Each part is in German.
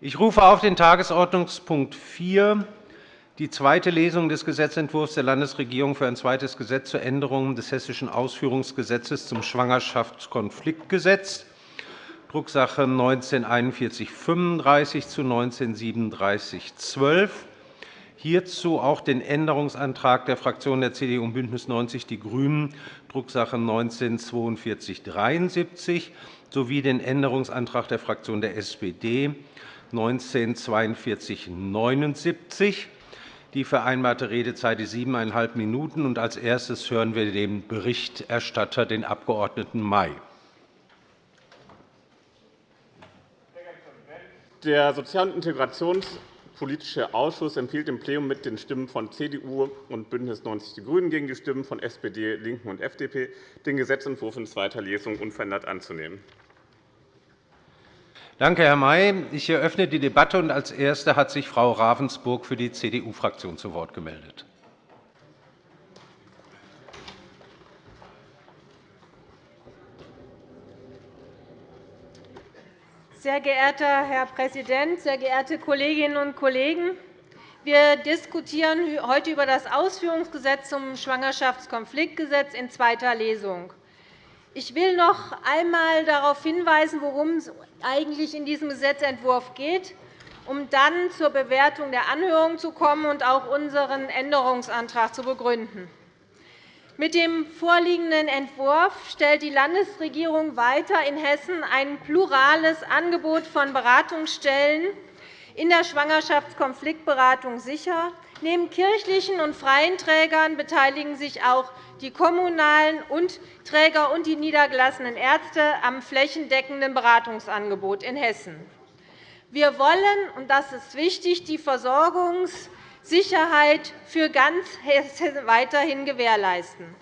Ich rufe auf den Tagesordnungspunkt 4, die zweite Lesung des Gesetzentwurfs der Landesregierung für ein zweites Gesetz zur Änderung des Hessischen Ausführungsgesetzes zum Schwangerschaftskonfliktgesetz, Drucksache 19-4135 zu 19-3712. Hierzu auch den Änderungsantrag der Fraktionen der CDU und BÜNDNIS 90 die GRÜNEN, Drucksache 19-4273, sowie den Änderungsantrag der Fraktion der SPD, 194279. Die vereinbarte Redezeit ist siebeneinhalb Minuten. Als erstes hören wir den Berichterstatter, den Abg. May. Der Sozial- und Integrationspolitische Ausschuss empfiehlt im Plenum mit den Stimmen von CDU und BÜNDNIS 90 die GRÜNEN gegen die Stimmen von SPD, LINKEN und FDP, den Gesetzentwurf in zweiter Lesung unverändert anzunehmen. Danke, Herr May. Ich eröffne die Debatte. und Als Erste hat sich Frau Ravensburg für die CDU-Fraktion zu Wort gemeldet. Sehr geehrter Herr Präsident, sehr geehrte Kolleginnen und Kollegen! Wir diskutieren heute über das Ausführungsgesetz zum Schwangerschaftskonfliktgesetz in zweiter Lesung. Ich will noch einmal darauf hinweisen, worum es eigentlich in diesem Gesetzentwurf geht, um dann zur Bewertung der Anhörung zu kommen und auch unseren Änderungsantrag zu begründen. Mit dem vorliegenden Entwurf stellt die Landesregierung weiter in Hessen ein plurales Angebot von Beratungsstellen in der Schwangerschaftskonfliktberatung sicher. Neben kirchlichen und freien Trägern beteiligen sich auch die kommunalen und Träger und die niedergelassenen Ärzte am flächendeckenden Beratungsangebot in Hessen. Wir wollen, und das ist wichtig, die Versorgungssicherheit für ganz Hessen weiterhin gewährleisten.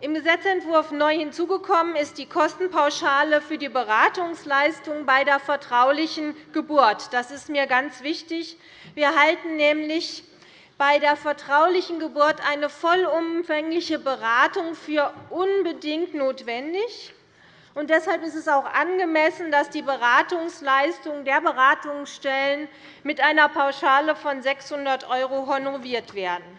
Im Gesetzentwurf neu hinzugekommen ist die Kostenpauschale für die Beratungsleistung bei der vertraulichen Geburt. Das ist mir ganz wichtig. Wir halten nämlich bei der vertraulichen Geburt eine vollumfängliche Beratung für unbedingt notwendig. Und deshalb ist es auch angemessen, dass die Beratungsleistungen der Beratungsstellen mit einer Pauschale von 600 € honoriert werden.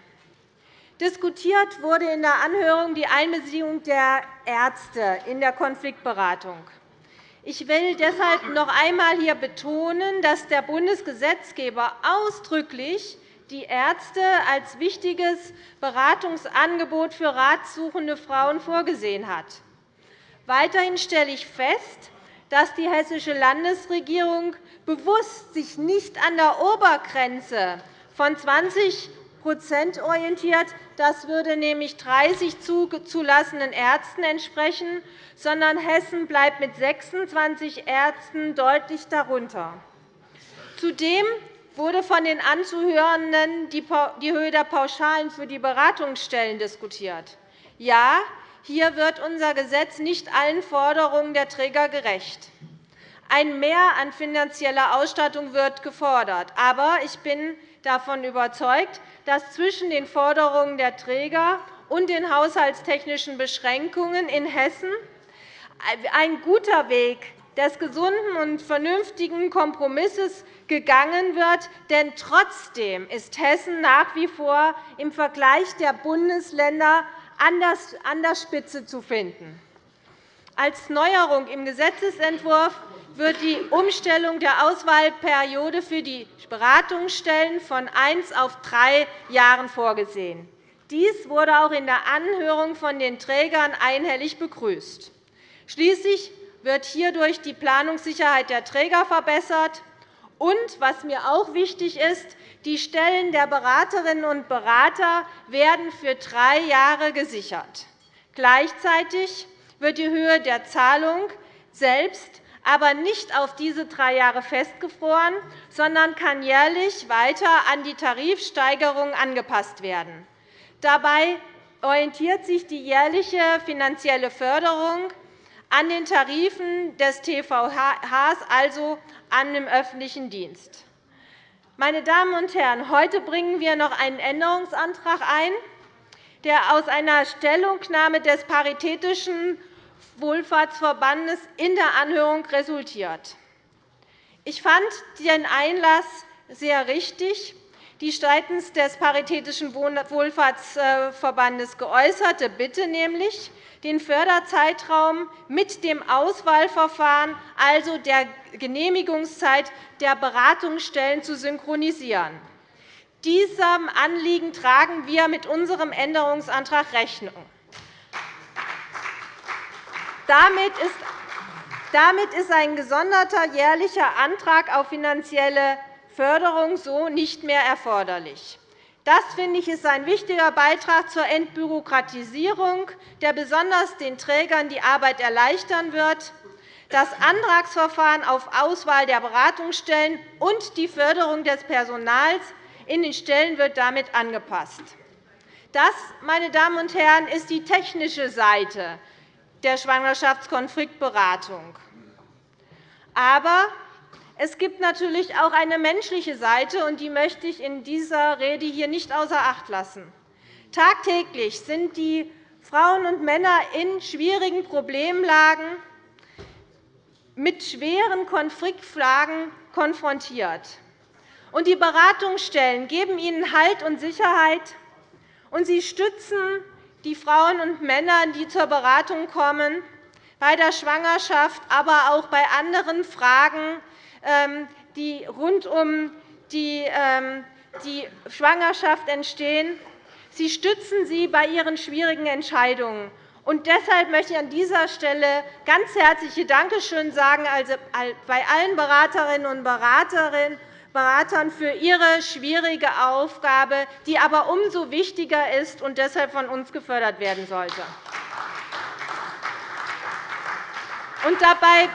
Diskutiert wurde in der Anhörung die Einbeziehung der Ärzte in der Konfliktberatung. Ich will deshalb noch einmal hier betonen, dass der Bundesgesetzgeber ausdrücklich die Ärzte als wichtiges Beratungsangebot für ratsuchende Frauen vorgesehen hat. Weiterhin stelle ich fest, dass die Hessische Landesregierung bewusst sich nicht an der Obergrenze von 20 orientiert. Das würde nämlich 30 zugelassenen Ärzten entsprechen, sondern Hessen bleibt mit 26 Ärzten deutlich darunter. Zudem wurde von den Anzuhörenden die Höhe der Pauschalen für die Beratungsstellen diskutiert. Ja, hier wird unser Gesetz nicht allen Forderungen der Träger gerecht. Ein Mehr an finanzieller Ausstattung wird gefordert. Aber ich bin davon überzeugt, dass zwischen den Forderungen der Träger und den haushaltstechnischen Beschränkungen in Hessen ein guter Weg des gesunden und vernünftigen Kompromisses gegangen wird. Denn trotzdem ist Hessen nach wie vor im Vergleich der Bundesländer an der Spitze zu finden. Als Neuerung im Gesetzentwurf wird die Umstellung der Auswahlperiode für die Beratungsstellen von eins auf drei Jahren vorgesehen. Dies wurde auch in der Anhörung von den Trägern einhellig begrüßt. Schließlich wird hierdurch die Planungssicherheit der Träger verbessert. Und, was mir auch wichtig ist, die Stellen der Beraterinnen und Berater werden für drei Jahre gesichert. Gleichzeitig wird die Höhe der Zahlung selbst aber nicht auf diese drei Jahre festgefroren, sondern kann jährlich weiter an die Tarifsteigerung angepasst werden. Dabei orientiert sich die jährliche finanzielle Förderung an den Tarifen des TVHs, also an dem öffentlichen Dienst. Meine Damen und Herren, heute bringen wir noch einen Änderungsantrag ein, der aus einer Stellungnahme des Paritätischen Wohlfahrtsverbandes in der Anhörung resultiert. Ich fand den Einlass sehr richtig. Die seitens des Paritätischen Wohlfahrtsverbandes geäußerte Bitte nämlich, den Förderzeitraum mit dem Auswahlverfahren, also der Genehmigungszeit der Beratungsstellen, zu synchronisieren. Diesem Anliegen tragen wir mit unserem Änderungsantrag Rechnung. Damit ist ein gesonderter jährlicher Antrag auf finanzielle Förderung so nicht mehr erforderlich. Das finde ich, ist ein wichtiger Beitrag zur Entbürokratisierung, der besonders den Trägern die Arbeit erleichtern wird. Das Antragsverfahren auf Auswahl der Beratungsstellen und die Förderung des Personals in den Stellen wird damit angepasst. Das, meine Damen und Herren, ist die technische Seite der Schwangerschaftskonfliktberatung. Aber es gibt natürlich auch eine menschliche Seite, und die möchte ich in dieser Rede hier nicht außer Acht lassen. Tagtäglich sind die Frauen und Männer in schwierigen Problemlagen mit schweren Konfliktfragen konfrontiert. Und die Beratungsstellen geben ihnen Halt und Sicherheit, und sie stützen die Frauen und Männer, die zur Beratung kommen, bei der Schwangerschaft, aber auch bei anderen Fragen ähm, die rund um ähm, die Schwangerschaft entstehen. Sie stützen sie bei ihren schwierigen Entscheidungen. Und deshalb möchte ich an dieser Stelle ganz herzliche Dankeschön sagen also bei allen Beraterinnen und Beratern für ihre schwierige Aufgabe, die aber umso wichtiger ist und deshalb von uns gefördert werden sollte. Und dabei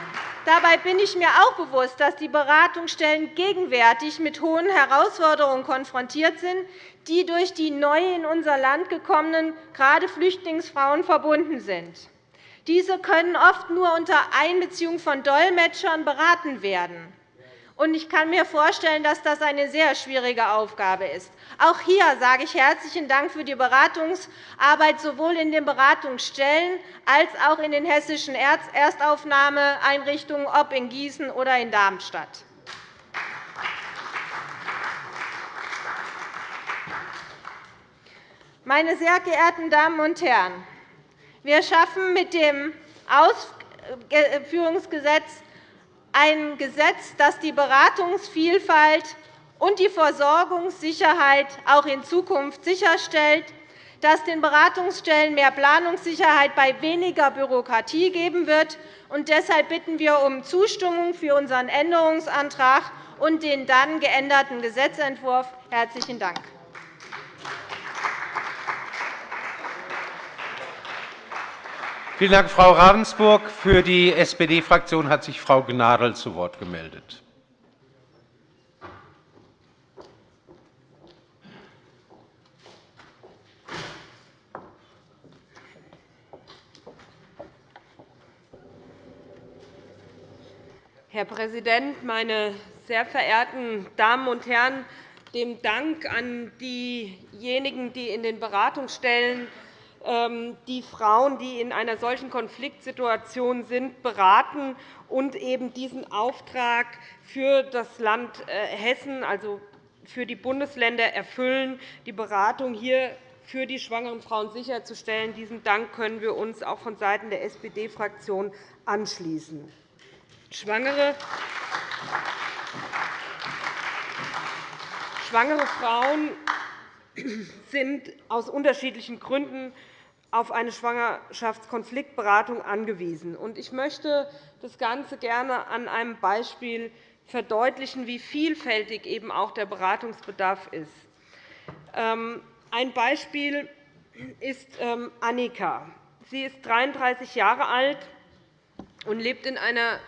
Dabei bin ich mir auch bewusst, dass die Beratungsstellen gegenwärtig mit hohen Herausforderungen konfrontiert sind, die durch die neu in unser Land gekommenen, gerade Flüchtlingsfrauen, verbunden sind. Diese können oft nur unter Einbeziehung von Dolmetschern beraten werden. Ich kann mir vorstellen, dass das eine sehr schwierige Aufgabe ist. Auch hier sage ich herzlichen Dank für die Beratungsarbeit sowohl in den Beratungsstellen als auch in den hessischen Erstaufnahmeeinrichtungen, ob in Gießen oder in Darmstadt. Meine sehr geehrten Damen und Herren, wir schaffen mit dem Ausführungsgesetz ein Gesetz, das die Beratungsvielfalt und die Versorgungssicherheit auch in Zukunft sicherstellt, das den Beratungsstellen mehr Planungssicherheit bei weniger Bürokratie geben wird. deshalb bitten wir um Zustimmung für unseren Änderungsantrag und den dann geänderten Gesetzentwurf. – Herzlichen Dank. Vielen Dank, Frau Ravensburg. Für die SPD-Fraktion hat sich Frau Gnadl zu Wort gemeldet. Herr Präsident, meine sehr verehrten Damen und Herren! Dem Dank an diejenigen, die in den Beratungsstellen die Frauen, die in einer solchen Konfliktsituation sind, beraten und eben diesen Auftrag für das Land äh, Hessen, also für die Bundesländer, erfüllen, die Beratung hier für die schwangeren Frauen sicherzustellen. Diesen Dank können wir uns auch vonseiten der SPD-Fraktion anschließen. Schwangere Schwangere Frauen sind aus unterschiedlichen Gründen auf eine Schwangerschaftskonfliktberatung angewiesen. Ich möchte das Ganze gerne an einem Beispiel verdeutlichen, wie vielfältig eben auch der Beratungsbedarf ist. Ähm, ein Beispiel ist ähm, Annika. Sie ist 33 Jahre alt und lebt in, einer,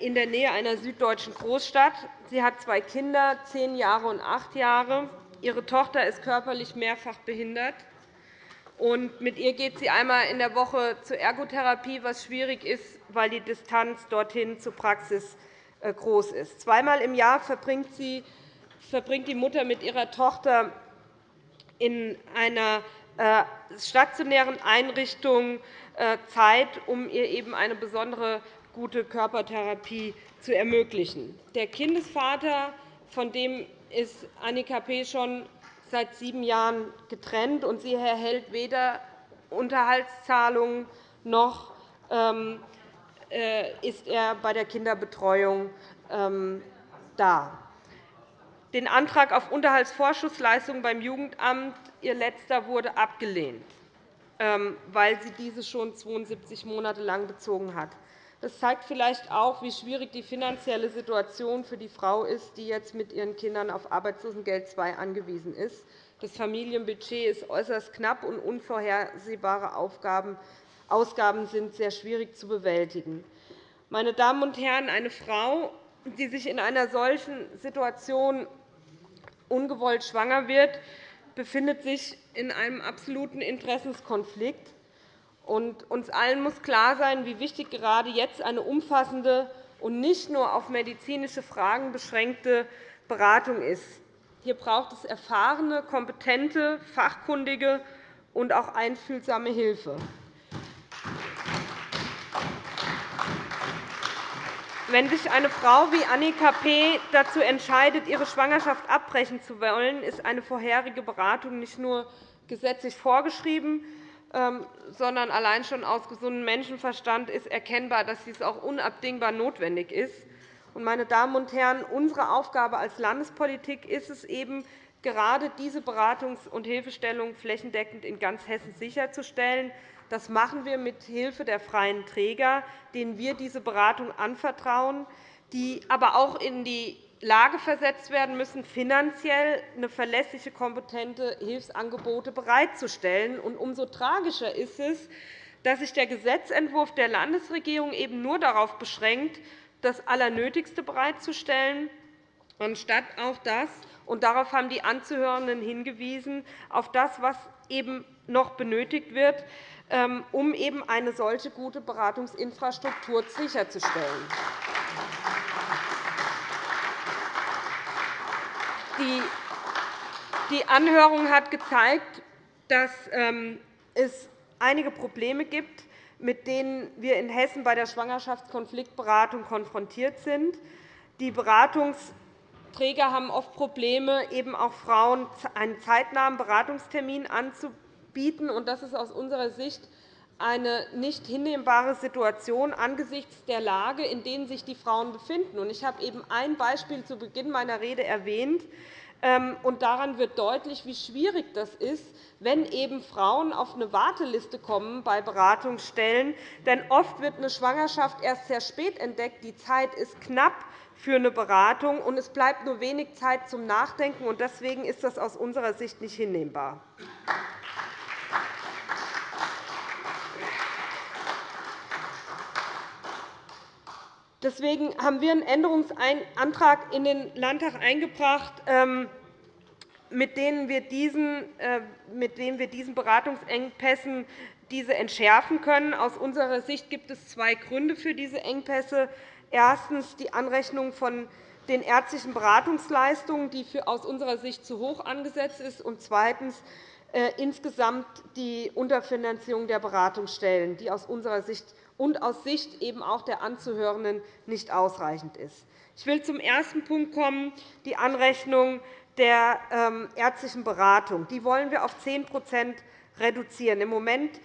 in der Nähe einer süddeutschen Großstadt. Sie hat zwei Kinder, zehn Jahre und acht Jahre. Ihre Tochter ist körperlich mehrfach behindert. Und mit ihr geht sie einmal in der Woche zur Ergotherapie, was schwierig ist, weil die Distanz dorthin zur Praxis äh, groß ist. Zweimal im Jahr verbringt, die Mutter mit ihrer Tochter in einer äh, stationären Einrichtung äh, Zeit, um ihr eben eine besondere gute Körpertherapie zu ermöglichen. Der Kindesvater, von dem ist Annika P. schon seit sieben Jahren getrennt, und sie erhält weder Unterhaltszahlungen noch ähm, äh, ist er bei der Kinderbetreuung ähm, da. Den Antrag auf Unterhaltsvorschussleistungen beim Jugendamt, ihr letzter, wurde abgelehnt, ähm, weil sie diese schon 72 Monate lang bezogen hat. Das zeigt vielleicht auch, wie schwierig die finanzielle Situation für die Frau ist, die jetzt mit ihren Kindern auf Arbeitslosengeld II angewiesen ist. Das Familienbudget ist äußerst knapp, und unvorhersehbare Ausgaben sind sehr schwierig zu bewältigen. Meine Damen und Herren, eine Frau, die sich in einer solchen Situation ungewollt schwanger wird, befindet sich in einem absoluten Interessenskonflikt. Uns allen muss klar sein, wie wichtig gerade jetzt eine umfassende und nicht nur auf medizinische Fragen beschränkte Beratung ist. Hier braucht es erfahrene, kompetente, fachkundige und auch einfühlsame Hilfe. Wenn sich eine Frau wie Annika P. dazu entscheidet, ihre Schwangerschaft abbrechen zu wollen, ist eine vorherige Beratung nicht nur gesetzlich vorgeschrieben, sondern allein schon aus gesundem Menschenverstand ist erkennbar, dass dies auch unabdingbar notwendig ist. Meine Damen und Herren, unsere Aufgabe als Landespolitik ist es eben, gerade diese Beratungs- und Hilfestellung flächendeckend in ganz Hessen sicherzustellen. Das machen wir mit Hilfe der freien Träger, denen wir diese Beratung anvertrauen, die aber auch in die Lage versetzt werden müssen, finanziell eine verlässliche, kompetente Hilfsangebote bereitzustellen. umso tragischer ist es, dass sich der Gesetzentwurf der Landesregierung eben nur darauf beschränkt, das Allernötigste bereitzustellen, anstatt auf das, und darauf haben die Anzuhörenden hingewiesen, auf das, was eben noch benötigt wird, ähm, um eben eine solche gute Beratungsinfrastruktur sicherzustellen. Die Anhörung hat gezeigt, dass ähm, es einige Probleme gibt, mit denen wir in Hessen bei der Schwangerschaftskonfliktberatung konfrontiert sind. Die Beratungsträger haben oft Probleme, eben auch Frauen einen zeitnahen Beratungstermin anzubieten. Das ist aus unserer Sicht eine nicht hinnehmbare Situation angesichts der Lage, in der sich die Frauen befinden. Ich habe eben ein Beispiel zu Beginn meiner Rede erwähnt. Ähm, und daran wird deutlich, wie schwierig das ist, wenn eben Frauen auf eine Warteliste kommen bei Beratungsstellen. Denn oft wird eine Schwangerschaft erst sehr spät entdeckt. Die Zeit ist knapp für eine Beratung, und es bleibt nur wenig Zeit zum Nachdenken. Deswegen ist das aus unserer Sicht nicht hinnehmbar. Deswegen haben wir einen Änderungsantrag in den Landtag eingebracht, ähm, mit dem wir diesen, äh, wir diesen Beratungsengpässen diese entschärfen können. Aus unserer Sicht gibt es zwei Gründe für diese Engpässe. Erstens die Anrechnung von den ärztlichen Beratungsleistungen, die aus unserer Sicht zu hoch angesetzt ist, und zweitens äh, insgesamt die Unterfinanzierung der Beratungsstellen, die aus unserer Sicht und aus Sicht eben auch der Anzuhörenden nicht ausreichend ist. Ich will zum ersten Punkt kommen, die Anrechnung der ähm, ärztlichen Beratung. Die wollen wir auf 10% reduzieren. Im Moment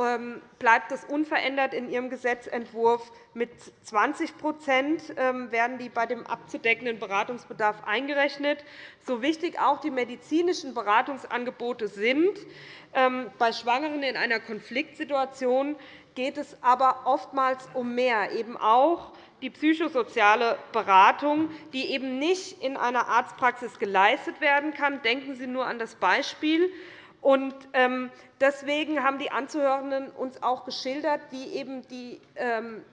ähm, bleibt es unverändert in Ihrem Gesetzentwurf. Mit 20% ähm, werden die bei dem abzudeckenden Beratungsbedarf eingerechnet. So wichtig auch die medizinischen Beratungsangebote sind, bei Schwangeren in einer Konfliktsituation geht es aber oftmals um mehr, eben auch die psychosoziale Beratung, die eben nicht in einer Arztpraxis geleistet werden kann. Denken Sie nur an das Beispiel. Ähm, deswegen haben die Anzuhörenden uns auch geschildert, wie eben die ähm,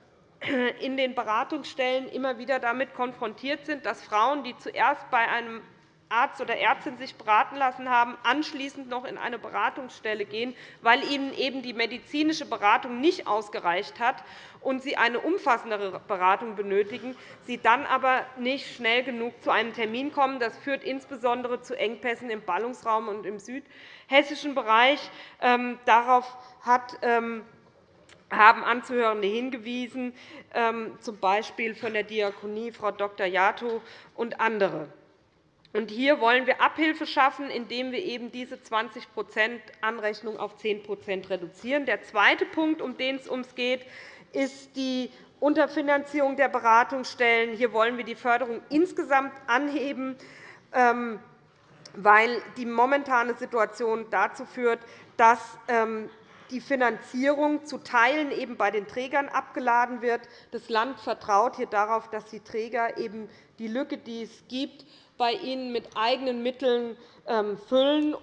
in den Beratungsstellen immer wieder damit konfrontiert sind, dass Frauen, die zuerst bei einem Arzt oder Ärztin sich beraten lassen haben, anschließend noch in eine Beratungsstelle gehen, weil ihnen eben die medizinische Beratung nicht ausgereicht hat und sie eine umfassendere Beratung benötigen, sie dann aber nicht schnell genug zu einem Termin kommen. Das führt insbesondere zu Engpässen im Ballungsraum und im südhessischen Bereich. Ähm, darauf hat ähm, haben Anzuhörende hingewiesen, ähm, z. B. von der Diakonie Frau Dr. Jato und andere. Hier wollen wir Abhilfe schaffen, indem wir eben diese 20% Anrechnung auf 10% reduzieren. Der zweite Punkt, um den es uns geht, ist die Unterfinanzierung der Beratungsstellen. Hier wollen wir die Förderung insgesamt anheben, ähm, weil die momentane Situation dazu führt, dass ähm, die Finanzierung zu Teilen eben bei den Trägern abgeladen wird. Das Land vertraut hier darauf, dass die Träger eben die Lücke, die es gibt, bei ihnen mit eigenen Mitteln ähm, füllen.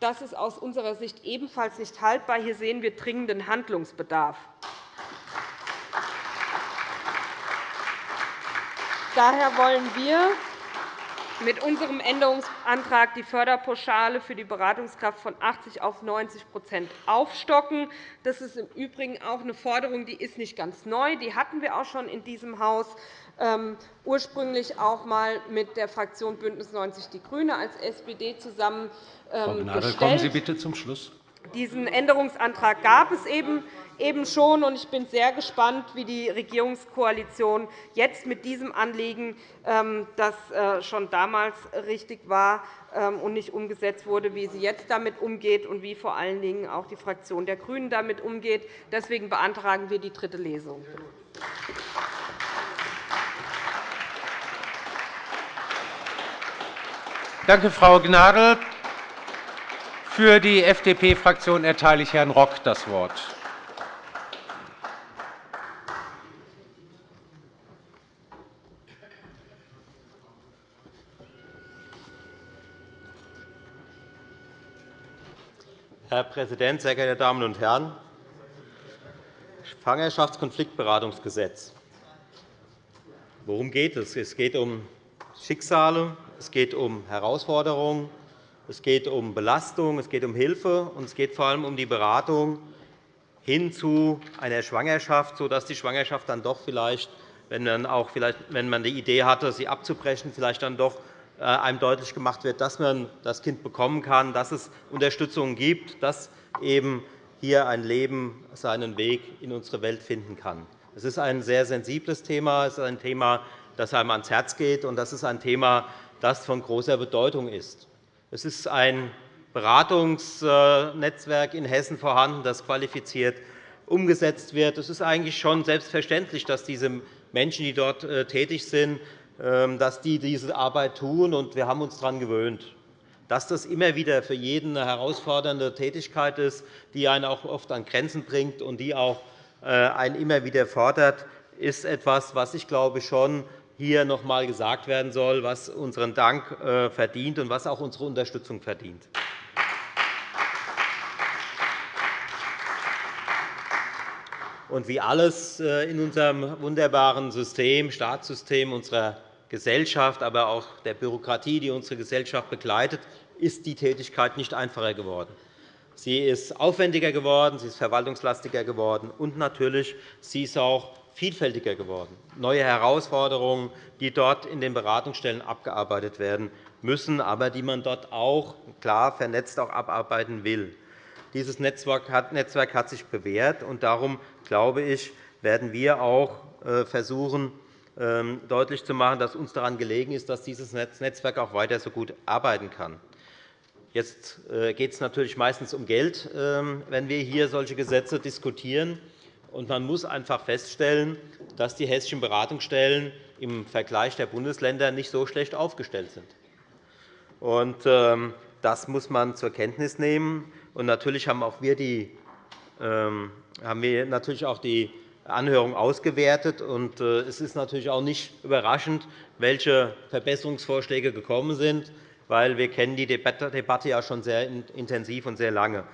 Das ist aus unserer Sicht ebenfalls nicht haltbar. Hier sehen wir dringenden Handlungsbedarf. Daher wollen wir mit unserem Änderungsantrag die Förderpauschale für die Beratungskraft von 80 auf 90% aufstocken. Das ist im Übrigen auch eine Forderung, die ist nicht ganz neu. Die hatten wir auch schon in diesem Haus, ursprünglich auch einmal mit der Fraktion BÜNDNIS 90 die GRÜNE als SPD zusammen Frau ähm, Gnadl, kommen Sie bitte zum Schluss. Diesen Änderungsantrag gab es eben eben schon. Ich bin sehr gespannt, wie die Regierungskoalition jetzt mit diesem Anliegen, ähm, das äh, schon damals richtig war ähm, und nicht umgesetzt wurde, wie sie jetzt damit umgeht und wie vor allen Dingen auch die Fraktion der GRÜNEN damit umgeht. Deswegen beantragen wir die dritte Lesung. Danke, Frau Gnadl. Für die FDP-Fraktion erteile ich Herrn Rock das Wort. Herr Präsident, sehr geehrte Damen und Herren! Schwangerschaftskonfliktberatungsgesetz. Worum geht es? Es geht um Schicksale, es geht um Herausforderungen, es geht um Belastung, es geht um Hilfe, und es geht vor allem um die Beratung hin zu einer Schwangerschaft, sodass die Schwangerschaft dann doch vielleicht, wenn man, auch vielleicht, wenn man die Idee hatte, sie abzubrechen, vielleicht dann doch äh, einem deutlich gemacht wird, dass man das Kind bekommen kann, dass es Unterstützung gibt, dass eben hier ein Leben seinen Weg in unsere Welt finden kann. Es ist ein sehr sensibles Thema. Es ist ein Thema, das einem ans Herz geht, und das ist ein Thema, das von großer Bedeutung ist. Es ist ein Beratungsnetzwerk in Hessen vorhanden, das qualifiziert umgesetzt wird. Es ist eigentlich schon selbstverständlich, dass diese Menschen, die dort äh, tätig sind, ähm, dass die diese Arbeit tun, und wir haben uns daran gewöhnt. Dass das immer wieder für jeden eine herausfordernde Tätigkeit ist, die einen auch oft an Grenzen bringt und die auch äh, einen immer wieder fordert, ist etwas, was ich glaube schon hier noch einmal gesagt werden soll, was unseren Dank äh, verdient und was auch unsere Unterstützung verdient. Und wie alles äh, in unserem wunderbaren System, Staatssystem unserer Gesellschaft, aber auch der Bürokratie, die unsere Gesellschaft begleitet, ist die Tätigkeit nicht einfacher geworden. Sie ist aufwendiger geworden, sie ist verwaltungslastiger geworden, und natürlich sie ist auch vielfältiger geworden. Neue Herausforderungen, die dort in den Beratungsstellen abgearbeitet werden müssen, aber die man dort auch klar vernetzt auch abarbeiten will. Dieses Netzwerk hat sich bewährt, und darum glaube ich, werden wir auch äh, versuchen, ähm, deutlich zu machen, dass uns daran gelegen ist, dass dieses Netzwerk auch weiter so gut arbeiten kann. Jetzt äh, geht es natürlich meistens um Geld, ähm, wenn wir hier solche Gesetze diskutieren. Man muss einfach feststellen, dass die hessischen Beratungsstellen im Vergleich der Bundesländer nicht so schlecht aufgestellt sind. Ähm, das muss man zur Kenntnis nehmen. natürlich haben auch wir die haben wir natürlich auch die Anhörung ausgewertet. Und äh, es ist natürlich auch nicht überraschend, welche Verbesserungsvorschläge gekommen sind, weil wir kennen die Debatte ja schon sehr intensiv und sehr lange.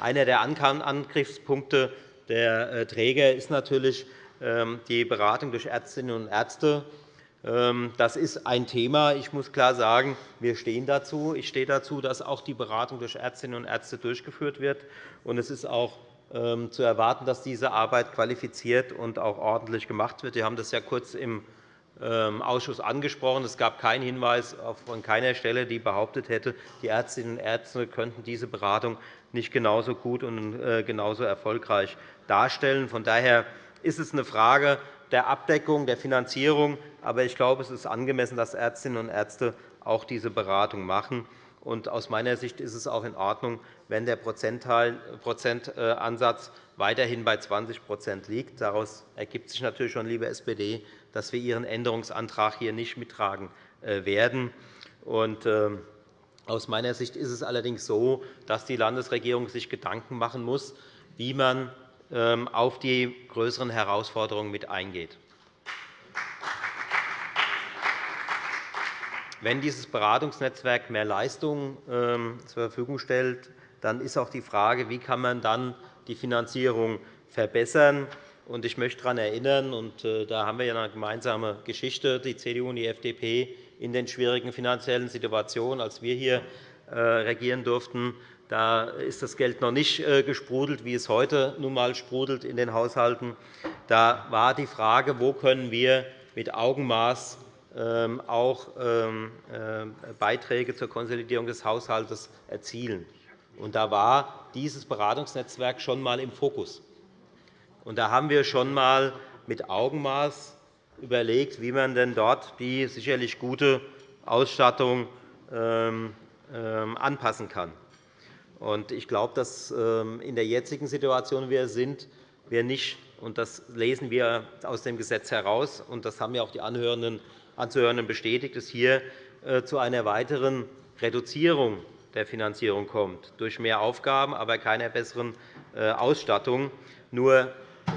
Einer der Angriffspunkte der äh, Träger ist natürlich ähm, die Beratung durch Ärztinnen und Ärzte. Ähm, das ist ein Thema. Ich muss klar sagen, wir stehen dazu. Ich stehe dazu, dass auch die Beratung durch Ärztinnen und Ärzte durchgeführt wird. Es ist auch ähm, zu erwarten, dass diese Arbeit qualifiziert und auch ordentlich gemacht wird. Sie haben das ja kurz im Ausschuss angesprochen. Es gab keinen Hinweis von keiner Stelle, die behauptet hätte, die Ärztinnen und Ärzte könnten diese Beratung nicht genauso gut und äh, genauso erfolgreich darstellen. Von daher ist es eine Frage der Abdeckung, der Finanzierung. Aber ich glaube, es ist angemessen, dass Ärztinnen und Ärzte auch diese Beratung machen. Und aus meiner Sicht ist es auch in Ordnung, wenn der Prozentansatz weiterhin bei 20% liegt. Daraus ergibt sich natürlich schon, liebe SPD, dass wir Ihren Änderungsantrag hier nicht mittragen äh, werden. Ähm, aus meiner Sicht ist es allerdings so, dass die Landesregierung sich Gedanken machen muss, wie man ähm, auf die größeren Herausforderungen mit eingeht. Wenn dieses Beratungsnetzwerk mehr Leistungen ähm, zur Verfügung stellt, dann ist auch die Frage, wie kann man dann die Finanzierung verbessern kann. Ich möchte daran erinnern, und äh, da haben wir eine gemeinsame Geschichte, die CDU und die FDP, in den schwierigen finanziellen Situationen, als wir hier äh, regieren durften, da ist das Geld noch nicht äh, gesprudelt, wie es heute nun einmal sprudelt in den Haushalten. Da war die Frage, wo können wir mit Augenmaß ähm, auch ähm, Beiträge zur Konsolidierung des Haushalts erzielen. Und da war dieses Beratungsnetzwerk schon einmal im Fokus. Und da haben wir schon einmal mit Augenmaß überlegt, wie man denn dort die sicherlich gute Ausstattung ähm, ähm, anpassen kann. Ich glaube, dass ähm, in der jetzigen Situation, in wir sind, wir nicht, und das lesen wir aus dem Gesetz heraus, und das haben ja auch die Anhörenden bestätigt, es hier äh, zu einer weiteren Reduzierung der Finanzierung kommt, durch mehr Aufgaben, aber keiner besseren äh, Ausstattung. Nur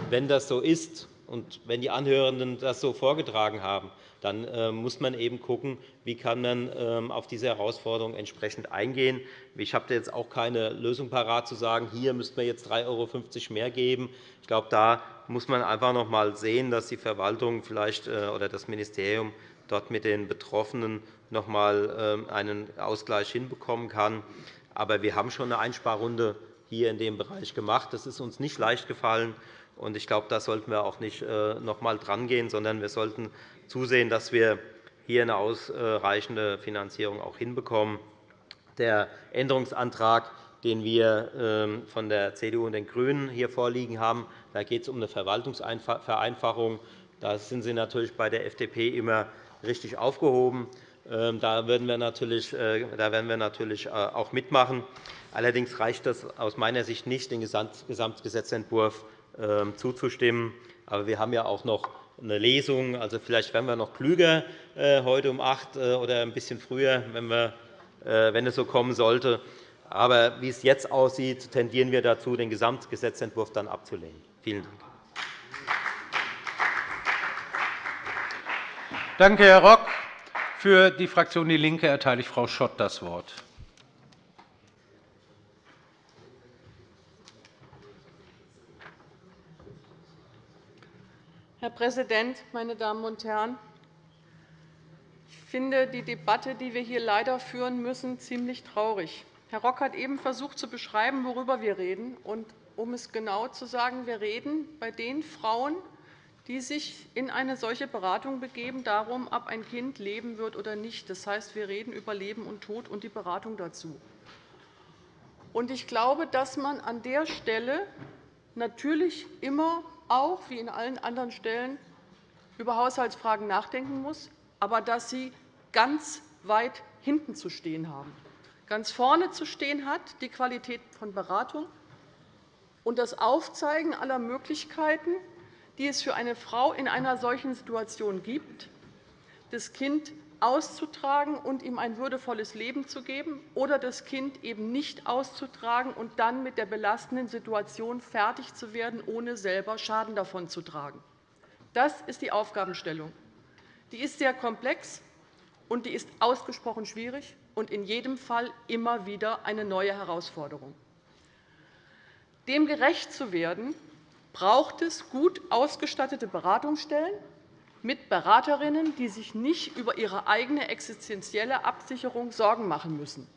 wenn das so ist und wenn die Anhörenden das so vorgetragen haben, dann äh, muss man eben schauen, wie kann man ähm, auf diese Herausforderung entsprechend eingehen. Ich habe jetzt auch keine Lösung parat zu sagen, hier müsste man jetzt 3,50 € mehr geben. Ich glaube, da muss man einfach noch einmal sehen, dass die Verwaltung vielleicht, äh, oder das Ministerium dort mit den Betroffenen noch einmal ähm, einen Ausgleich hinbekommen kann. Aber wir haben schon eine Einsparrunde hier in dem Bereich gemacht. Das ist uns nicht leicht gefallen. Ich glaube, da sollten wir auch nicht äh, noch einmal drangehen, sondern wir sollten zusehen, dass wir hier eine ausreichende Finanzierung auch hinbekommen. Der Änderungsantrag, den wir ähm, von der CDU und den GRÜNEN hier vorliegen haben, da geht es um eine Verwaltungsvereinfachung. Da sind Sie natürlich bei der FDP immer richtig aufgehoben. Ähm, da werden wir natürlich, äh, da werden wir natürlich äh, auch mitmachen. Allerdings reicht das aus meiner Sicht nicht, den Gesamtgesetzentwurf zuzustimmen. Aber wir haben ja auch noch eine Lesung. Also vielleicht werden wir noch klüger äh, heute um 8 oder ein bisschen früher, wenn, wir, wenn es so kommen sollte. Aber wie es jetzt aussieht, tendieren wir dazu, den Gesamtgesetzentwurf dann abzulehnen. Vielen Dank. Danke, Herr Rock. Für die Fraktion DIE LINKE erteile ich Frau Schott das Wort. Herr Präsident, meine Damen und Herren! Ich finde die Debatte, die wir hier leider führen müssen, ziemlich traurig. Herr Rock hat eben versucht zu beschreiben, worüber wir reden. Und um es genau zu sagen, wir reden bei den Frauen, die sich in eine solche Beratung begeben, darum, ob ein Kind leben wird oder nicht. Das heißt, wir reden über Leben und Tod und die Beratung dazu. Ich glaube, dass man an der Stelle natürlich immer auch wie in allen anderen Stellen über Haushaltsfragen nachdenken muss, aber dass sie ganz weit hinten zu stehen haben. Ganz vorne zu stehen hat die Qualität von Beratung und das Aufzeigen aller Möglichkeiten, die es für eine Frau in einer solchen Situation gibt, das Kind auszutragen und ihm ein würdevolles Leben zu geben oder das Kind eben nicht auszutragen und dann mit der belastenden Situation fertig zu werden, ohne selber Schaden davon zu tragen. Das ist die Aufgabenstellung. Die ist sehr komplex, und die ist ausgesprochen schwierig und in jedem Fall immer wieder eine neue Herausforderung. Dem gerecht zu werden, braucht es gut ausgestattete Beratungsstellen mit Beraterinnen, die sich nicht über ihre eigene existenzielle Absicherung Sorgen machen müssen.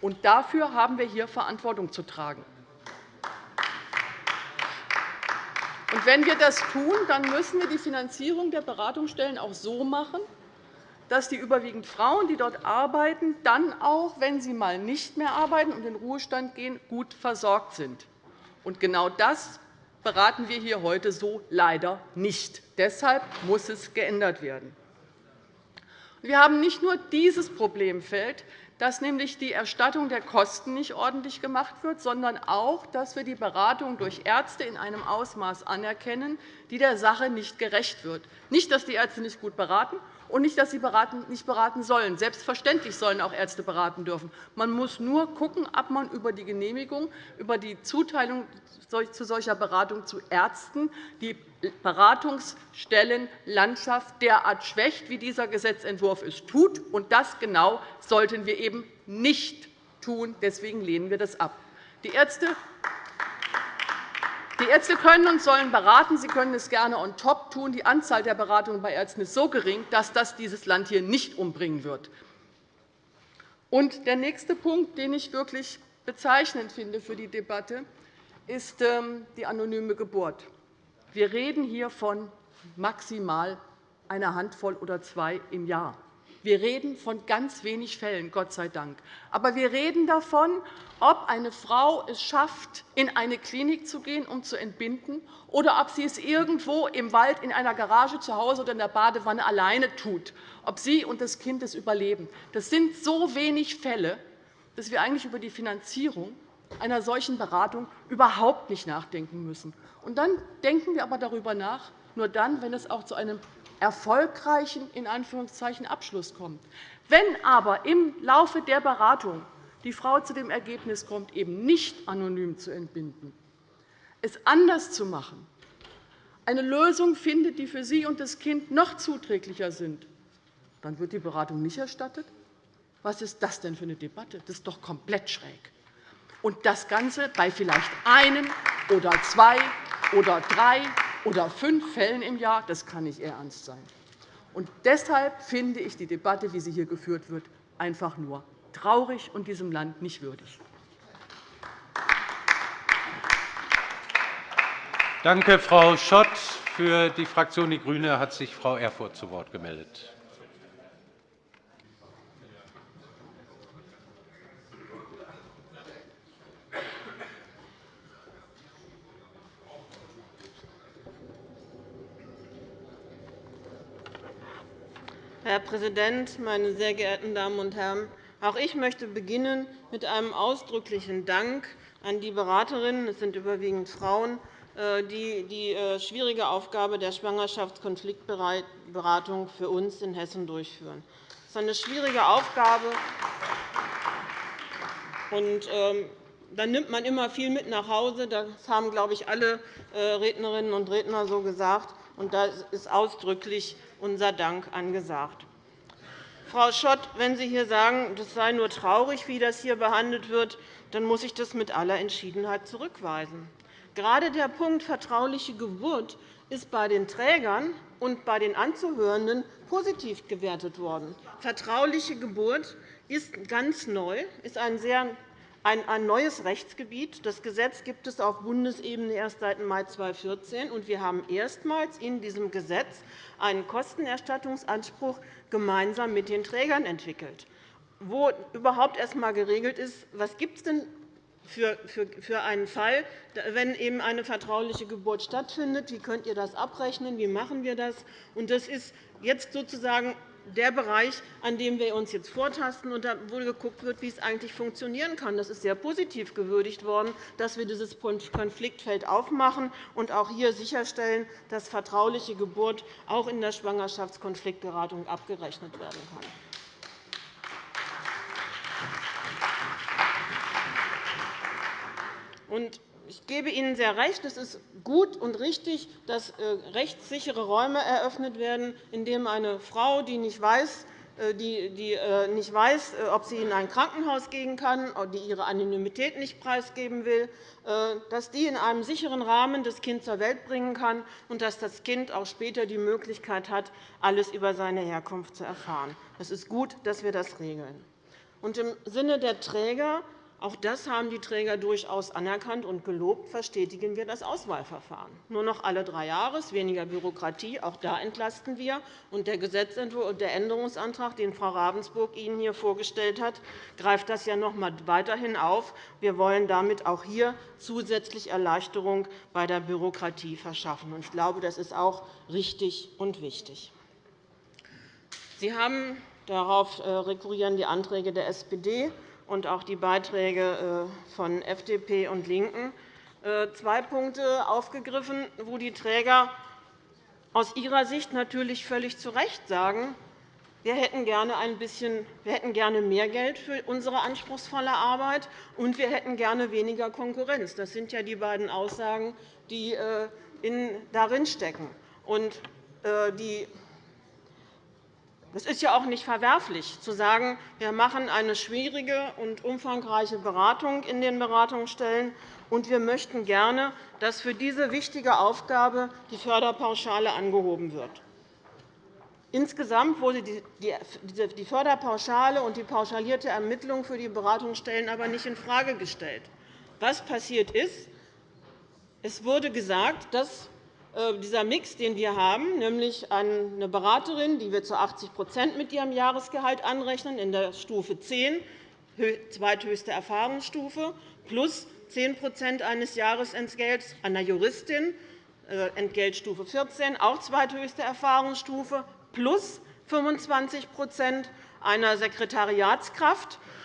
Und dafür haben wir hier Verantwortung zu tragen. Und wenn wir das tun, dann müssen wir die Finanzierung der Beratungsstellen auch so machen, dass die überwiegend Frauen, die dort arbeiten, dann auch, wenn sie mal nicht mehr arbeiten und in den Ruhestand gehen, gut versorgt sind. Und genau das beraten wir hier heute so leider nicht. Deshalb muss es geändert werden. Wir haben nicht nur dieses Problemfeld, dass nämlich die Erstattung der Kosten nicht ordentlich gemacht wird, sondern auch, dass wir die Beratung durch Ärzte in einem Ausmaß anerkennen, die der Sache nicht gerecht wird. Nicht, dass die Ärzte nicht gut beraten und nicht, dass sie nicht beraten sollen. Selbstverständlich sollen auch Ärzte beraten dürfen. Man muss nur schauen, ob man über die Genehmigung, über die Zuteilung zu solcher Beratung zu Ärzten die Beratungsstellenlandschaft derart schwächt, wie dieser Gesetzentwurf es tut. Und das genau sollten wir eben nicht tun. Deswegen lehnen wir das ab. Die Ärzte die Ärzte können und sollen beraten. Sie können es gerne on top tun. Die Anzahl der Beratungen bei Ärzten ist so gering, dass das dieses Land hier nicht umbringen wird. Und der nächste Punkt, den ich wirklich bezeichnend finde für die Debatte, ist ähm, die anonyme Geburt. Wir reden hier von maximal einer Handvoll oder zwei im Jahr. Wir reden von ganz wenig Fällen, Gott sei Dank. Aber wir reden davon, ob eine Frau es schafft, in eine Klinik zu gehen, um zu entbinden, oder ob sie es irgendwo im Wald, in einer Garage zu Hause oder in der Badewanne alleine tut, ob sie und das Kind es überleben. Das sind so wenig Fälle, dass wir eigentlich über die Finanzierung einer solchen Beratung überhaupt nicht nachdenken müssen. Und dann denken wir aber darüber nach, nur dann, wenn es auch zu einem erfolgreichen in Anführungszeichen, Abschluss kommt. Wenn aber im Laufe der Beratung die Frau zu dem Ergebnis kommt, eben nicht anonym zu entbinden, es anders zu machen, eine Lösung findet, die für sie und das Kind noch zuträglicher sind, dann wird die Beratung nicht erstattet. Was ist das denn für eine Debatte? Das ist doch komplett schräg. Und das Ganze bei vielleicht einem oder zwei oder drei oder fünf Fällen im Jahr, das kann nicht Ihr Ernst sein. Und deshalb finde ich die Debatte, wie sie hier geführt wird, einfach nur traurig und diesem Land nicht würdig. Danke, Frau Schott. Für die Fraktion Die GRÜNE hat sich Frau Erfurth zu Wort gemeldet. Herr Präsident, meine sehr geehrten Damen und Herren! Auch ich möchte beginnen mit einem ausdrücklichen Dank an die Beraterinnen, es sind überwiegend Frauen, äh, die die äh, schwierige Aufgabe der Schwangerschaftskonfliktberatung für uns in Hessen durchführen. Das ist eine schwierige Aufgabe. Und, ähm, dann nimmt man immer viel mit nach Hause. Das haben, glaube ich, alle äh, Rednerinnen und Redner so gesagt. Und da ist ausdrücklich unser Dank angesagt. Frau Schott, wenn Sie hier sagen, das sei nur traurig, wie das hier behandelt wird, dann muss ich das mit aller Entschiedenheit zurückweisen. Gerade der Punkt vertrauliche Geburt ist bei den Trägern und bei den Anzuhörenden positiv gewertet worden. Vertrauliche Geburt ist ganz neu, ist ein sehr ein neues Rechtsgebiet. Das Gesetz gibt es auf Bundesebene erst seit Mai 2014. und Wir haben erstmals in diesem Gesetz einen Kostenerstattungsanspruch gemeinsam mit den Trägern entwickelt, wo überhaupt erst einmal geregelt ist, was gibt es denn für einen Fall, wenn eben eine vertrauliche Geburt stattfindet. Wie könnt ihr das abrechnen? Wie machen wir das? Das ist jetzt sozusagen der Bereich, an dem wir uns jetzt vortasten und wo geguckt wird, wie es eigentlich funktionieren kann. Das ist sehr positiv gewürdigt worden, dass wir dieses Konfliktfeld aufmachen und auch hier sicherstellen, dass vertrauliche Geburt auch in der Schwangerschaftskonfliktberatung abgerechnet werden kann. Ich gebe Ihnen sehr recht. Es ist gut und richtig, dass äh, rechtssichere Räume eröffnet werden, in denen eine Frau, die nicht weiß, äh, die äh, nicht weiß, ob sie in ein Krankenhaus gehen kann, die ihre Anonymität nicht preisgeben will, dass die in einem sicheren Rahmen das Kind zur Welt bringen kann und dass das Kind auch später die Möglichkeit hat, alles über seine Herkunft zu erfahren. Es ist gut, dass wir das regeln. Im Sinne der Träger Auch das haben die Träger durchaus anerkannt und gelobt. Verstetigen wir das Auswahlverfahren. Nur noch alle drei Jahre, weniger Bürokratie. Auch da entlasten wir. Und der Gesetzentwurf und der Änderungsantrag, den Frau Ravensburg Ihnen hier vorgestellt hat, greift das ja noch einmal weiterhin auf. Wir wollen damit auch hier zusätzlich Erleichterung bei der Bürokratie verschaffen. Ich glaube, das ist auch richtig und wichtig. Sie haben darauf äh, rekurrieren die Anträge der SPD und auch die Beiträge äh, von FDP und LINKEN äh, zwei Punkte aufgegriffen, wo die Träger aus ihrer Sicht natürlich völlig zu Recht sagen, wir hätten gerne ein bisschen, wir hätten gerne mehr Geld für unsere anspruchsvolle Arbeit, und wir hätten gerne weniger Konkurrenz. Das sind ja die beiden Aussagen, die äh, darin stecken. Die es ist ja auch nicht verwerflich, zu sagen, wir machen eine schwierige und umfangreiche Beratung in den Beratungsstellen, und wir möchten gerne, dass für diese wichtige Aufgabe die Förderpauschale angehoben wird. Insgesamt wurde die Förderpauschale und die pauschalierte Ermittlung für die Beratungsstellen aber nicht infrage gestellt. Was passiert ist, es wurde gesagt, dass dieser Mix, den wir haben, nämlich eine Beraterin, die wir zu 80% mit ihrem Jahresgehalt anrechnen, in der Stufe 10, zweithöchste Erfahrungsstufe, plus 10% eines Jahresentgelts einer Juristin, äh, Entgeltstufe 14, auch zweithöchste Erfahrungsstufe, plus 25% einer Sekretariatskraft, äh,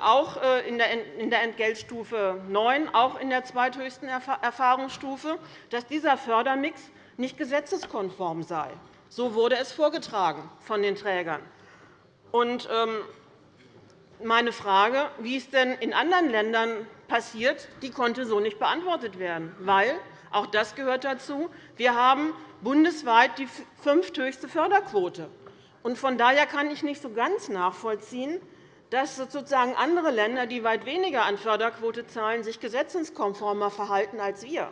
auch äh, in der Entgeltstufe 9, auch in der zweithöchsten Erfahrungsstufe, dass dieser Fördermix nicht gesetzeskonform sei. So wurde es vorgetragen von den Trägern. Und ähm, meine Frage, wie es denn in anderen Ländern passiert, die konnte so nicht beantwortet werden, weil auch das gehört dazu. Wir haben bundesweit die fünfthöchste Förderquote. Von daher kann ich nicht so ganz nachvollziehen, dass sozusagen andere Länder, die weit weniger an Förderquote zahlen, sich gesetzeskonformer verhalten als wir.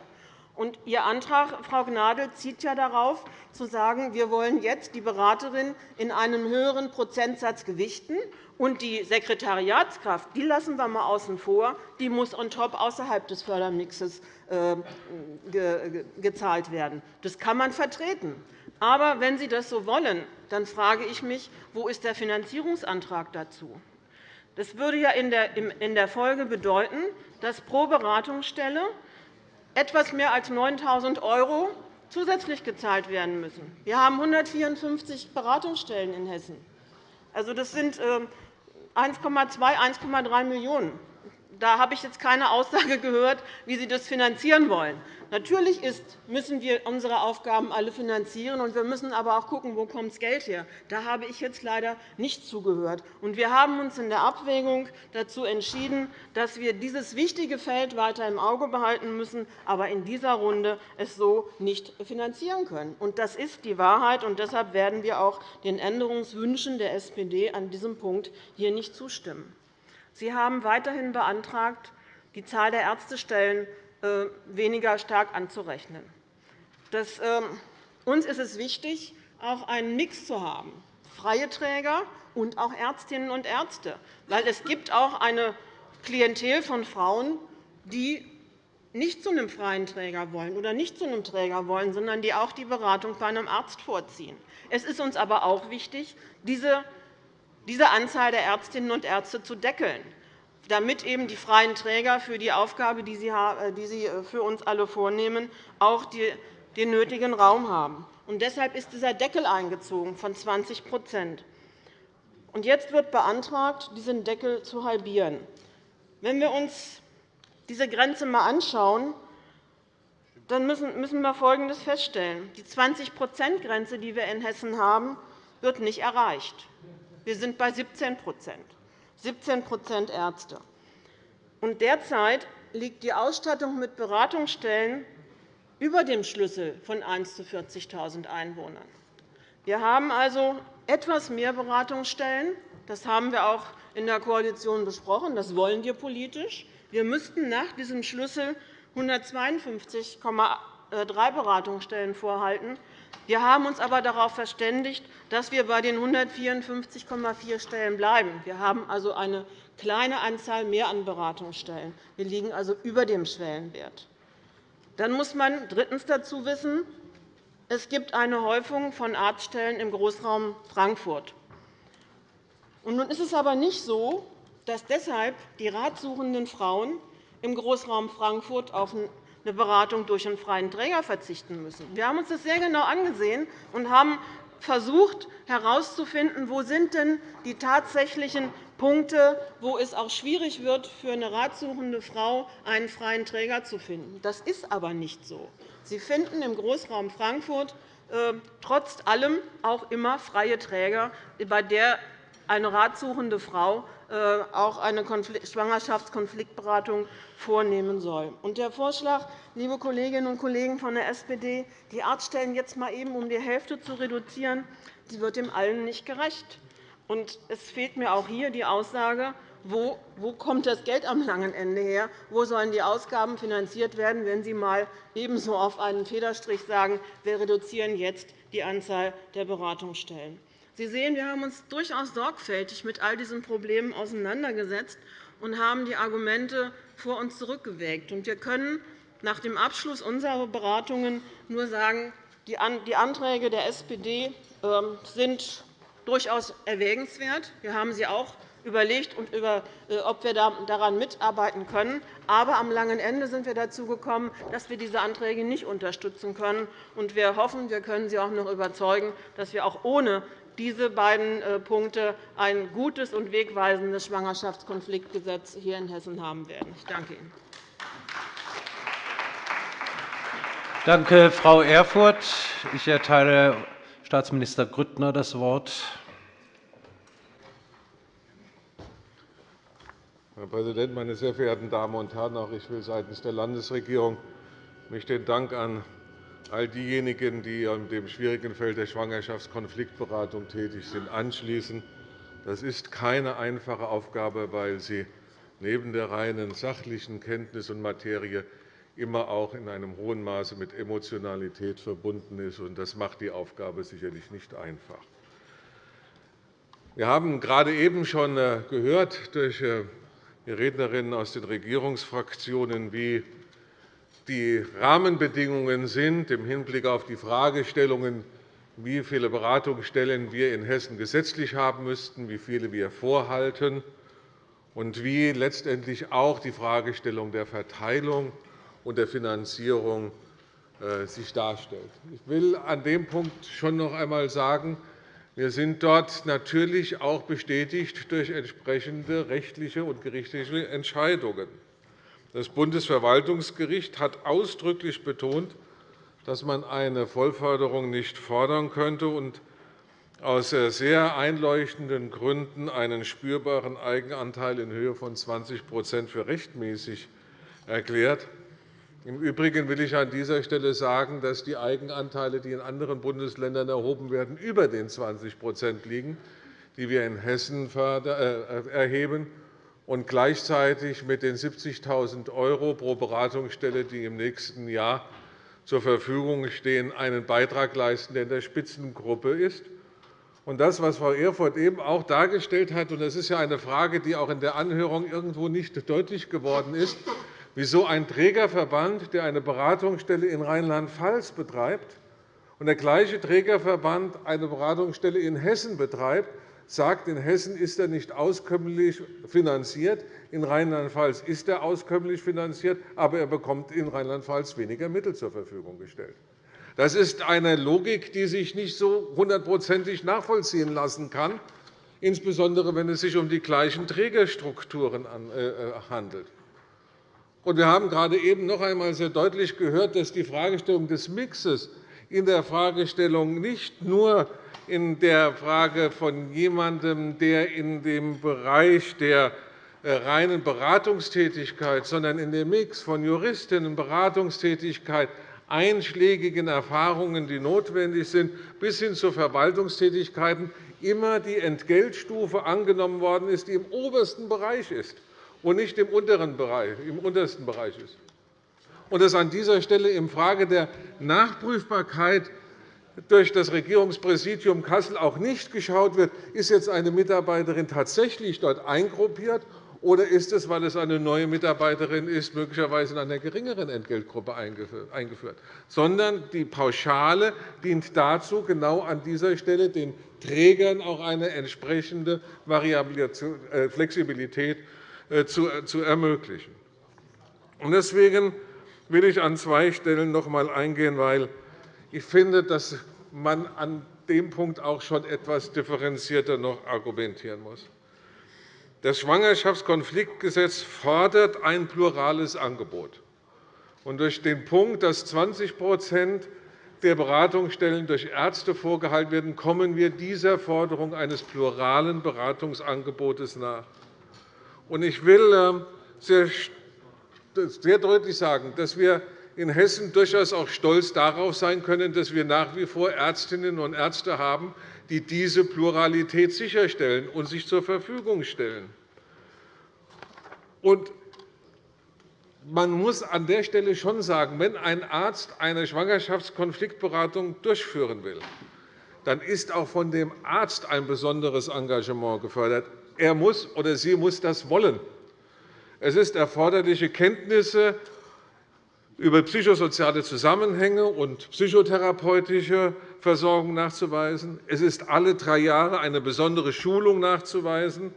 Und Ihr Antrag, Frau Gnadl, zieht ja darauf, zu sagen, wir wollen jetzt die Beraterin in einem höheren Prozentsatz gewichten, und die Sekretariatskraft die lassen wir einmal außen vor, die muss on top außerhalb des Fördermixes äh, gezahlt werden. Das kann man vertreten. Aber wenn Sie das so wollen, dann frage ich mich, wo ist der Finanzierungsantrag dazu? Das würde ja in der Folge bedeuten, dass pro Beratungsstelle etwas mehr als 9.000 € zusätzlich gezahlt werden müssen. Wir haben 154 Beratungsstellen in Hessen. Also, das sind 1,2, ähm, 1,3 Millionen €. Da habe ich jetzt keine Aussage gehört, wie Sie das finanzieren wollen. Natürlich müssen wir unsere Aufgaben alle finanzieren, und wir müssen aber auch schauen, wo das Geld her. Da habe ich jetzt leider nicht zugehört. Wir haben uns in der Abwägung dazu entschieden, dass wir dieses wichtige Feld weiter im Auge behalten müssen, aber in dieser Runde es so nicht finanzieren können. Das ist die Wahrheit, und deshalb werden wir auch den Änderungswünschen der SPD an diesem Punkt hier nicht zustimmen. Sie haben weiterhin beantragt, die Zahl der Ärztestellen äh, weniger stark anzurechnen. Das, ähm, uns ist es wichtig, auch einen Mix zu haben, freie Träger und auch Ärztinnen und Ärzte. Weil es gibt auch eine Klientel von Frauen, die nicht zu einem freien Träger wollen oder nicht zu einem Träger wollen, sondern die auch die Beratung bei einem Arzt vorziehen. Es ist uns aber auch wichtig, diese Anzahl der Ärztinnen und Ärzte zu deckeln damit eben die freien Träger für die Aufgabe, die sie äh, äh, für uns alle vornehmen, auch den nötigen Raum haben. deshalb ist dieser Deckel eingezogen von 20% Und Jetzt wird beantragt, diesen Deckel zu halbieren. Wenn wir uns diese Grenze einmal anschauen, dann müssen wir Folgendes feststellen. Die 20-%-Grenze, die wir in Hessen haben, wird nicht erreicht. Wir sind bei 17 17% Ärzte. Derzeit liegt die Ausstattung mit Beratungsstellen über dem Schlüssel von 1 zu 40.000 Einwohnern. Wir haben also etwas mehr Beratungsstellen. Das haben wir auch in der Koalition besprochen. Das wollen wir politisch. Wir müssten nach diesem Schlüssel 152,3 Beratungsstellen vorhalten. Wir haben uns aber darauf verständigt, dass wir bei den 154,4 Stellen bleiben. Wir haben also eine kleine Anzahl mehr an Beratungsstellen. Wir liegen also über dem Schwellenwert. Dann muss man drittens dazu wissen, es gibt eine Häufung von Arztstellen im Großraum Frankfurt. nun ist es aber nicht so, dass deshalb die ratsuchenden Frauen im Großraum Frankfurt auf eine Beratung durch einen freien Träger verzichten müssen. Wir haben uns das sehr genau angesehen und haben versucht herauszufinden, wo sind denn die tatsächlichen Punkte, wo es auch schwierig wird, für eine ratsuchende Frau einen freien Träger zu finden. Das ist aber nicht so. Sie finden im Großraum Frankfurt äh, trotz allem auch immer freie Träger, bei der eine ratsuchende Frau äh, auch eine Schwangerschaftskonfliktberatung vornehmen soll. Und der Vorschlag, liebe Kolleginnen und Kollegen von der SPD, die Arztstellen jetzt mal eben um die Hälfte zu reduzieren, wird dem allen nicht gerecht. Und es fehlt mir auch hier die Aussage, wo, kommt das Geld am langen Ende her? Wo sollen die Ausgaben finanziert werden, wenn Sie mal ebenso auf einen Federstrich sagen, wir reduzieren jetzt die Anzahl der Beratungsstellen? Sie sehen, wir haben uns durchaus sorgfältig mit all diesen Problemen auseinandergesetzt und haben die Argumente vor uns zurückgewägt. Wir können nach dem Abschluss unserer Beratungen nur sagen, die Anträge der SPD ähm, sind durchaus erwägenswert. Wir haben sie auch überlegt, äh, ob wir daran mitarbeiten können. Aber am langen Ende sind wir dazu gekommen, dass wir diese Anträge nicht unterstützen können. Wir hoffen, wir können Sie auch noch überzeugen, dass wir auch ohne diese beiden äh, Punkte ein gutes und wegweisendes Schwangerschaftskonfliktgesetz hier in Hessen haben werden. Ich danke Ihnen. Danke, Frau Erfurth. Ich erteile Staatsminister Grüttner das Wort. Herr Präsident, meine sehr verehrten Damen und Herren! Auch ich will seitens der Landesregierung mich den Dank an all diejenigen, die in dem schwierigen Feld der Schwangerschaftskonfliktberatung tätig sind, anschließen. Das ist keine einfache Aufgabe, weil sie neben der reinen sachlichen Kenntnis und Materie immer auch in einem hohen Maße mit Emotionalität verbunden ist. Das macht die Aufgabe sicherlich nicht einfach. Wir haben gerade eben schon äh, gehört durch äh, Rednerinnen aus den Regierungsfraktionen, wie die Rahmenbedingungen sind im Hinblick auf die Fragestellungen, wie viele Beratungsstellen wir in Hessen gesetzlich haben müssten, wie viele wir vorhalten und wie letztendlich auch die Fragestellung der Verteilung und der Finanzierung äh, sich darstellt. Ich will an dem Punkt schon noch einmal sagen, wir sind dort natürlich auch bestätigt durch entsprechende rechtliche und gerichtliche Entscheidungen. Das Bundesverwaltungsgericht hat ausdrücklich betont, dass man eine Vollförderung nicht fordern könnte und aus sehr einleuchtenden Gründen einen spürbaren Eigenanteil in Höhe von 20% für rechtmäßig erklärt. Im Übrigen will ich an dieser Stelle sagen, dass die Eigenanteile, die in anderen Bundesländern erhoben werden, über den 20% liegen, die wir in Hessen äh, erheben und gleichzeitig mit den 70.000 € pro Beratungsstelle, die im nächsten Jahr zur Verfügung stehen, einen Beitrag leisten, der in der Spitzengruppe ist. Das, was Frau Erfurth eben auch dargestellt hat, und das ist ja eine Frage, die auch in der Anhörung irgendwo nicht deutlich geworden ist, wieso ein Trägerverband, der eine Beratungsstelle in Rheinland-Pfalz betreibt, und der gleiche Trägerverband eine Beratungsstelle in Hessen betreibt, sagt, in Hessen ist er nicht auskömmlich finanziert, in Rheinland-Pfalz ist er auskömmlich finanziert, aber er bekommt in Rheinland-Pfalz weniger Mittel zur Verfügung gestellt. Das ist eine Logik, die sich nicht so hundertprozentig nachvollziehen lassen kann, insbesondere wenn es sich um die gleichen Trägerstrukturen äh, Wir haben gerade eben noch einmal sehr deutlich gehört, dass die Fragestellung des Mixes in der Fragestellung nicht nur in der Frage von jemandem, der in dem Bereich der äh, reinen Beratungstätigkeit, sondern in dem Mix von Juristinnen, Beratungstätigkeit, einschlägigen Erfahrungen, die notwendig sind, bis hin zu Verwaltungstätigkeiten, immer die Entgeltstufe angenommen worden ist, die im obersten Bereich ist und nicht im, unteren Bereich, im untersten Bereich ist. Und dass an dieser Stelle in Frage der Nachprüfbarkeit durch das Regierungspräsidium Kassel auch nicht geschaut wird, ist jetzt eine Mitarbeiterin tatsächlich dort eingruppiert oder ist es, weil es eine neue Mitarbeiterin ist, möglicherweise in einer geringeren Entgeltgruppe eingeführt? Sondern die Pauschale dient dazu, genau an dieser Stelle den Trägern auch eine entsprechende äh, Flexibilität zu ermöglichen. Deswegen will ich an zwei Stellen noch einmal eingehen, weil ich finde, dass man an dem Punkt auch schon etwas differenzierter noch argumentieren muss. Das Schwangerschaftskonfliktgesetz fordert ein plurales Angebot. Und durch den Punkt, dass 20% der Beratungsstellen durch Ärzte vorgehalten werden, kommen wir dieser Forderung eines pluralen Beratungsangebotes nach. Ich will ähm, sehr deutlich sagen, dass wir in Hessen durchaus auch stolz darauf sein können, dass wir nach wie vor Ärztinnen und Ärzte haben, die diese Pluralität sicherstellen und sich zur Verfügung stellen. man muss an der Stelle schon sagen, wenn ein Arzt eine Schwangerschaftskonfliktberatung durchführen will, dann ist auch von dem Arzt ein besonderes Engagement gefördert. Er muss oder sie muss das wollen. Es ist erforderliche Kenntnisse über psychosoziale Zusammenhänge und psychotherapeutische Versorgung nachzuweisen. Es ist alle drei Jahre eine besondere Schulung nachzuweisen.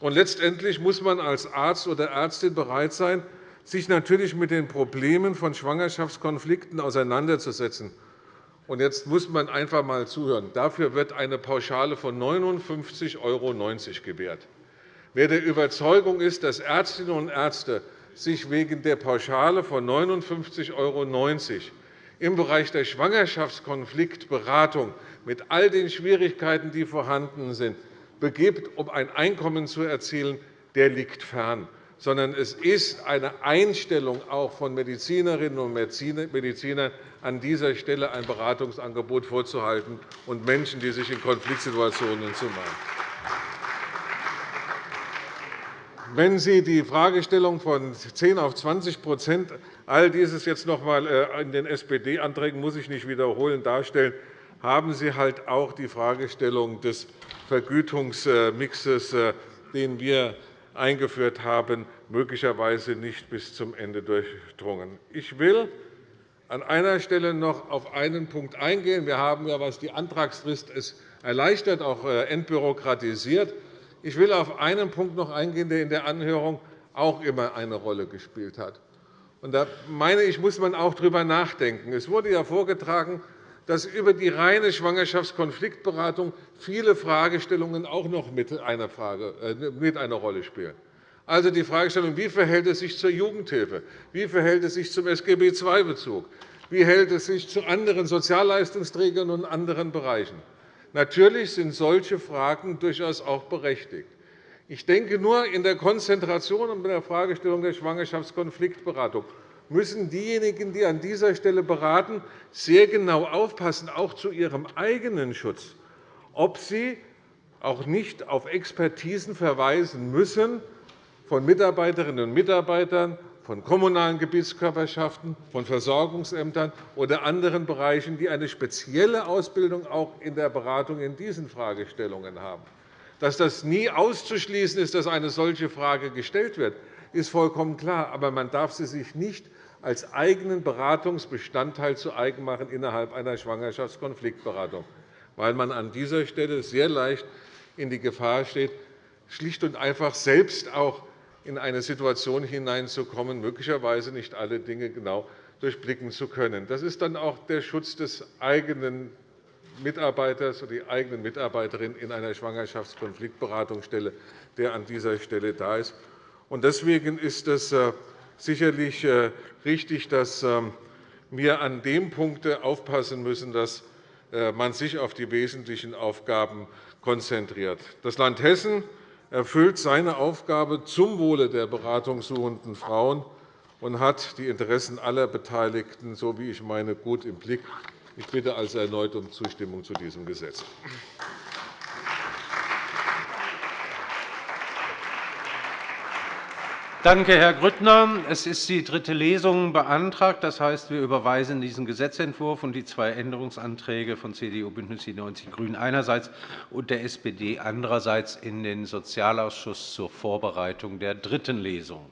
Und letztendlich muss man als Arzt oder Ärztin bereit sein, sich natürlich mit den Problemen von Schwangerschaftskonflikten auseinanderzusetzen. Und jetzt muss man einfach einmal zuhören. Dafür wird eine Pauschale von 59,90 € gewährt. Wer der Überzeugung ist, dass Ärztinnen und Ärzte sich wegen der Pauschale von 59,90 € im Bereich der Schwangerschaftskonfliktberatung mit all den Schwierigkeiten, die vorhanden sind, begibt, um ein Einkommen zu erzielen, der liegt fern sondern es ist eine Einstellung auch von Medizinerinnen und Medizinern, an dieser Stelle ein Beratungsangebot vorzuhalten und Menschen, die sich in Konfliktsituationen zu machen. Wenn Sie die Fragestellung von 10 auf 20 all dieses jetzt noch einmal äh, in den SPD-Anträgen muss ich nicht wiederholen darstellen, haben Sie halt auch die Fragestellung des Vergütungsmixes, äh, den wir eingeführt haben, möglicherweise nicht bis zum Ende durchdrungen. Ich will an einer Stelle noch auf einen Punkt eingehen. Wir haben ja, was die Antragsfrist ist, erleichtert, auch äh, entbürokratisiert. Ich will auf einen Punkt noch eingehen, der in der Anhörung auch immer eine Rolle gespielt hat. da meine ich, muss man auch darüber nachdenken. Es wurde ja vorgetragen, dass über die reine Schwangerschaftskonfliktberatung viele Fragestellungen auch noch mit einer, Frage, äh, mit einer Rolle spielen. Also die Fragestellung, wie verhält es sich zur Jugendhilfe, wie verhält es sich zum SGB II-Bezug, wie verhält es sich zu anderen Sozialleistungsträgern und anderen Bereichen. Natürlich sind solche Fragen durchaus auch berechtigt. Ich denke nur in der Konzentration und bei der Fragestellung der Schwangerschaftskonfliktberatung müssen diejenigen, die an dieser Stelle beraten, sehr genau aufpassen, auch zu ihrem eigenen Schutz, ob sie auch nicht auf Expertisen verweisen müssen von Mitarbeiterinnen und Mitarbeitern, von kommunalen Gebietskörperschaften, von Versorgungsämtern oder anderen Bereichen, die eine spezielle Ausbildung auch in der Beratung in diesen Fragestellungen haben. Dass das nie auszuschließen ist, dass eine solche Frage gestellt wird, ist vollkommen klar. Aber man darf sie sich nicht als eigenen Beratungsbestandteil zu eigen machen innerhalb einer Schwangerschaftskonfliktberatung, weil man an dieser Stelle sehr leicht in die Gefahr steht, schlicht und einfach selbst auch in eine Situation hineinzukommen, möglicherweise nicht alle Dinge genau durchblicken zu können. Das ist dann auch der Schutz des eigenen Mitarbeiters oder die eigenen Mitarbeiterin in einer Schwangerschaftskonfliktberatungsstelle, der an dieser Stelle da ist. Deswegen ist es äh, sicherlich äh, richtig, dass ähm, wir an dem Punkt aufpassen müssen, dass äh, man sich auf die wesentlichen Aufgaben konzentriert. Das Land Hessen erfüllt seine Aufgabe zum Wohle der beratungssuchenden Frauen und hat die Interessen aller Beteiligten, so wie ich meine, gut im Blick. Ich bitte also erneut um Zustimmung zu diesem Gesetz. Danke, Herr Grüttner. Es ist die dritte Lesung beantragt. Das heißt, wir überweisen diesen Gesetzentwurf und die zwei Änderungsanträge von CDU, BÜNDNIS 90 die GRÜNEN einerseits und der SPD andererseits in den Sozialausschuss zur Vorbereitung der dritten Lesung.